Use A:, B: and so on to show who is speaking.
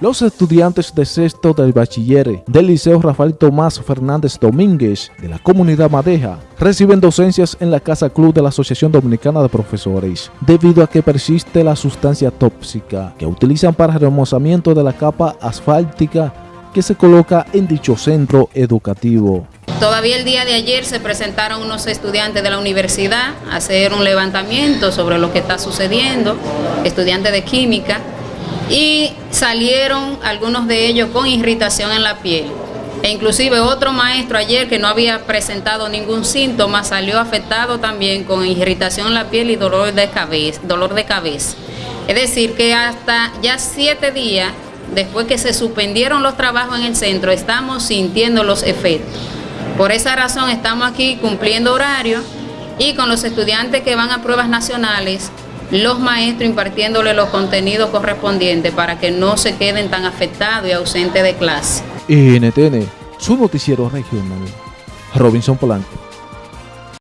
A: Los estudiantes de sexto del bachiller del Liceo Rafael Tomás Fernández Domínguez de la comunidad Madeja reciben docencias en la Casa Club de la Asociación Dominicana de Profesores debido a que persiste la sustancia tóxica que utilizan para remozamiento de la capa asfáltica que se coloca en dicho centro educativo.
B: Todavía el día de ayer se presentaron unos estudiantes de la universidad a hacer un levantamiento sobre lo que está sucediendo, estudiantes de química, y salieron algunos de ellos con irritación en la piel. E inclusive otro maestro ayer que no había presentado ningún síntoma salió afectado también con irritación en la piel y dolor de cabeza. Dolor de cabeza. Es decir, que hasta ya siete días después que se suspendieron los trabajos en el centro, estamos sintiendo los efectos. Por esa razón estamos aquí cumpliendo horario y con los estudiantes que van a pruebas nacionales los maestros impartiéndole los contenidos correspondientes para que no se queden tan afectados y ausentes de clase.
A: NTN, su noticiero regional. Robinson Polanco.